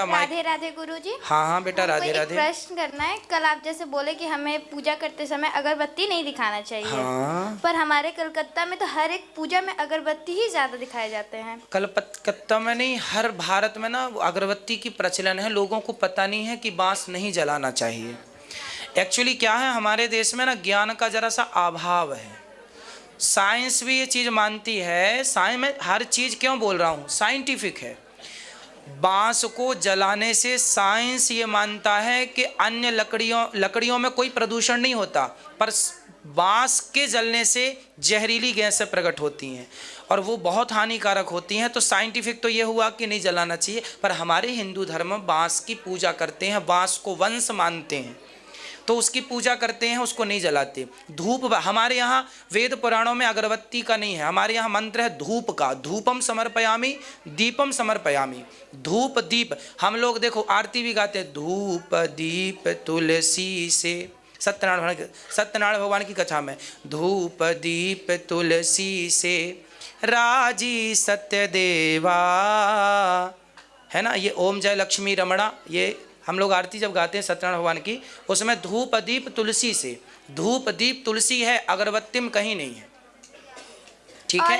राधे राधे गुरुजी। हाँ हाँ बेटा राधे राधे। प्रश्न करना है। कल आप जैसे बोले कि हमें पूजा करते समय अगरबत्ती नहीं दिखाना चाहिए। हाँ। पर हमारे कलकत्ता में तो हर एक पूजा में अगरबत्ती ही ज़्यादा दिखाए जाते हैं। कलकत्ता में नहीं हर भारत में ना अगरबत्ती की प्रचलन है। लोगों को पता नहीं है कि बाँस नहीं जलाना चाहिए। एक्चुअली क्या है हमारे देश में ना ज्ञान का जरा सा अभाव है। साइंस भी ये चीज़ मानती है। साइंस में हर चीज़ क्यों बोल रहा हूँ? साइंटिफिक है। बाँस को जलाने से साइंस ये मानता है कि अन्य लकड़ियों लकड़ियों में कोई प्रदूषण नहीं होता, पर बाँस के जलने से जहरीली गैसें प्रकट होती हैं और वो बहुत हानिकारक होती हैं। तो साइंटिफिक तो ये हुआ कि नहीं जलाना चाहिए, पर हमारे हिंदू धर्म बाँस की पूजा करते हैं, बाँस को वंश मानते हैं। तो उसकी पूजा करते हैं, उसको नहीं जलाते। धूप हमारे यहाँ वेद पुराणों में अगरबत्ती का नहीं है। हमारे यहाँ मंत्र है धूप का। धूपम समर्पयामी, दीपम समर्पयामी। धूप, दीप। हम लोग देखो, आरती भी गाते हैं। धूप, दीप, तुलसी से। सत्यनारायण भगवान सत्यनारायण भगवान की कथा में। धूप, दीप, तुलसी से। राज़ी सत्य देवा है ना? ये ओम जय लक्ष्मी रमणा, ये हम लोग आरती जब गाते हैं सत्यनारायण भगवान की उसमें धूप दीप तुलसी से धूप दीप तुलसी है, अगरबत्ती में कहीं नहीं है। ठीक है?